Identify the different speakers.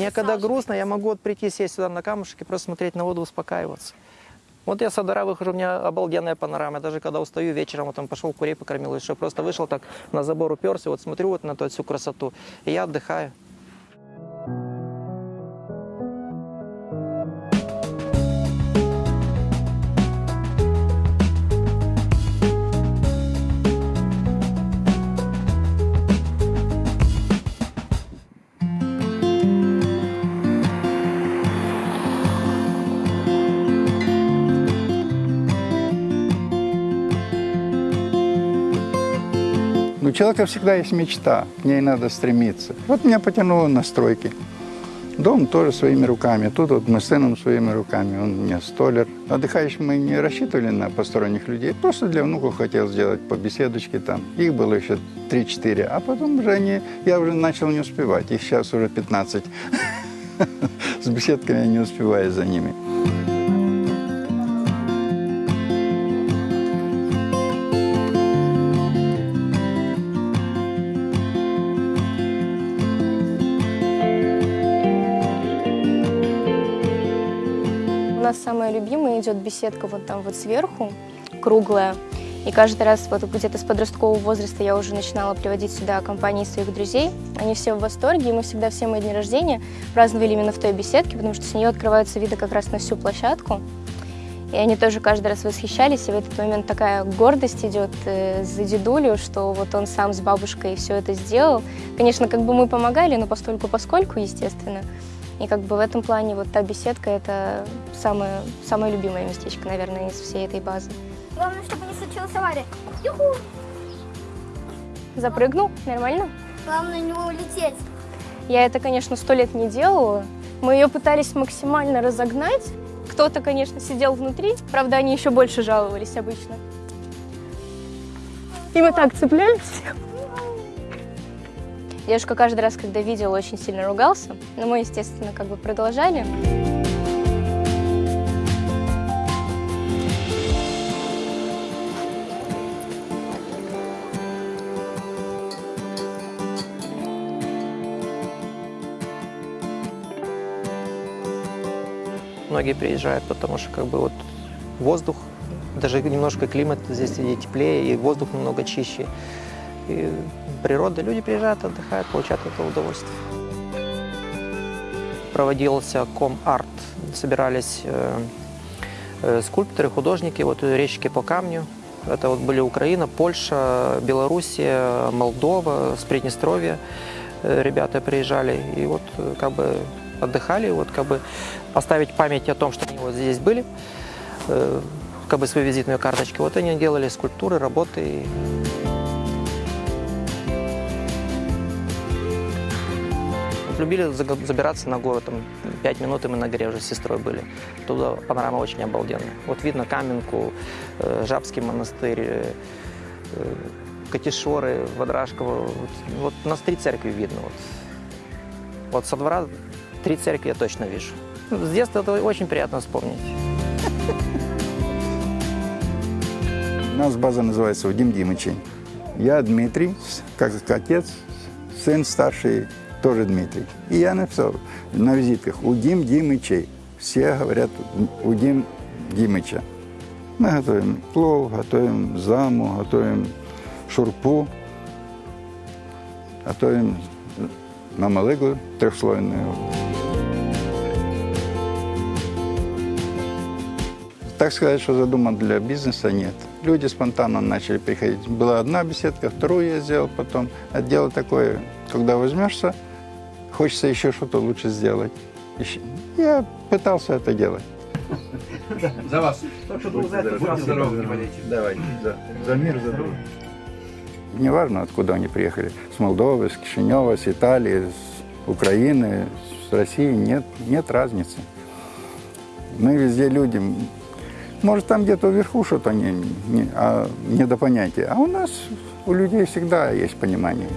Speaker 1: Мне когда грустно, я могу вот прийти, сесть сюда на камушек и просто смотреть на воду, успокаиваться. Вот я со двора выхожу, у меня обалденная панорама. Я даже когда устаю вечером, вот там пошел курей покормил, еще просто вышел так на забор уперся, вот смотрю вот на эту всю красоту, и я отдыхаю.
Speaker 2: У человека всегда есть мечта, к ней надо стремиться. Вот меня потянуло на стройки. Дом тоже своими руками. Тут вот мы с сыном своими руками, он у меня столер. Отдыхающим мы не рассчитывали на посторонних людей. Просто для внуков хотел сделать по беседочке там. Их было еще 3-4. А потом уже они, я уже начал не успевать. Их сейчас уже 15. С беседками я не успеваю за ними.
Speaker 3: Нас самая любимая идет беседка вот там вот сверху, круглая. И каждый раз вот где-то с подросткового возраста я уже начинала приводить сюда компании своих друзей. Они все в восторге, и мы всегда все мои дни рождения праздновали именно в той беседке, потому что с нее открываются виды как раз на всю площадку. И они тоже каждый раз восхищались, и в этот момент такая гордость идет э, за дедулю, что вот он сам с бабушкой все это сделал. Конечно, как бы мы помогали, но постольку поскольку, естественно. И как бы в этом плане вот та беседка – это самое, самое любимое местечко, наверное, из всей этой базы.
Speaker 4: Главное, чтобы не случилась авария. Юху!
Speaker 3: Запрыгнул? Нормально?
Speaker 4: Главное не улететь.
Speaker 3: Я это, конечно, сто лет не делала. Мы ее пытались максимально разогнать. Кто-то, конечно, сидел внутри. Правда, они еще больше жаловались обычно. И мы так цеплялись. Дедушка каждый раз, когда видел, очень сильно ругался. Но мы, естественно, как бы продолжали.
Speaker 1: Многие приезжают, потому что как бы вот воздух, даже немножко климат здесь теплее, и воздух намного чище. И природа, люди приезжают, отдыхают, получают этого удовольствие. Проводился ком-арт, собирались э, э, скульпторы, художники, вот речки по камню. Это вот были Украина, Польша, Белоруссия, Молдова, с Приднестровья. Э, Ребята приезжали и вот э, как бы отдыхали, вот как бы оставить память о том, что они вот здесь были, э, как бы свою визитную карточку. Вот они делали скульптуры, работы. Любили забираться на гору, там, пять минут, и мы на горе уже с сестрой были. Туда панорама очень обалденная. Вот видно Каменку, э, Жабский монастырь, э, э, Катишоры, Водрашково. Вот, вот у нас три церкви видно. Вот. вот со двора три церкви я точно вижу. Ну, С детства это очень приятно вспомнить.
Speaker 2: У нас база называется Вадим Димычей. Я Дмитрий, как отец, сын старший тоже Дмитрий. И я написал на визитках Удим Димычей. Все говорят Удим Димыча. Мы готовим плов, готовим заму, готовим шурпу, готовим мамалыгу трехслойную. Так сказать, что задуман для бизнеса нет. Люди спонтанно начали приходить. Была одна беседка, вторую я сделал потом. А дело такое, когда возьмешься, хочется еще что-то лучше сделать. Еще- Я пытался это делать.
Speaker 5: За вас. Так что будьте здоровы, болейте.
Speaker 2: Давай, за, за мир, за дружбу. Неважно, откуда они приехали. С Молдовы, с Кишинева, с Италии, с Украины, с России. Нет, нет разницы. Мы везде люди. Может, там где-то вверху что-то не, не, а, недопонятие. А у нас, у людей всегда есть понимание.